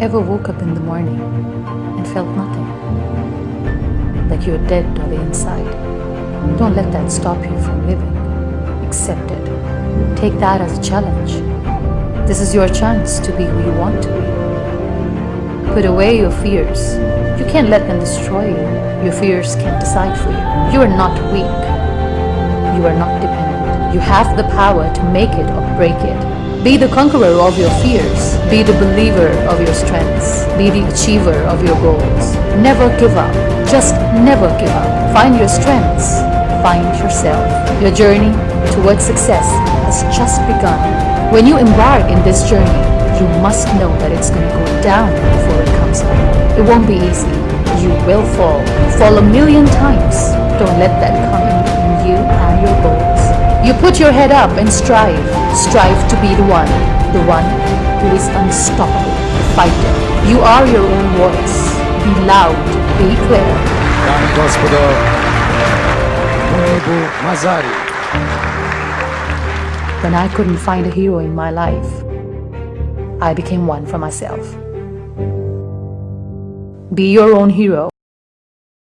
Ever woke up in the morning and felt nothing? Like you're dead on the inside. Don't let that stop you from living. Accept it. Take that as a challenge. This is your chance to be who you want to be. Put away your fears. You can't let them destroy you. Your fears can't decide for you. You are not weak. You are not dependent. You have the power to make it or break it. Be the conqueror of your fears. Be the believer of your strengths. Be the achiever of your goals. Never give up. Just never give up. Find your strengths. Find yourself. Your journey towards success has just begun. When you embark in this journey, you must know that it's going to go down before it comes up. It won't be easy. You will fall. Fall a million times. Don't let that come You put your head up and strive. Strive to be the one. The one who is unstoppable. The Fighter. You are your own voice. Be loud. Be clear. Dame i gospodo, Munebu Mazari. When I couldn't find a hero in my life, I became one for myself. Be your own hero.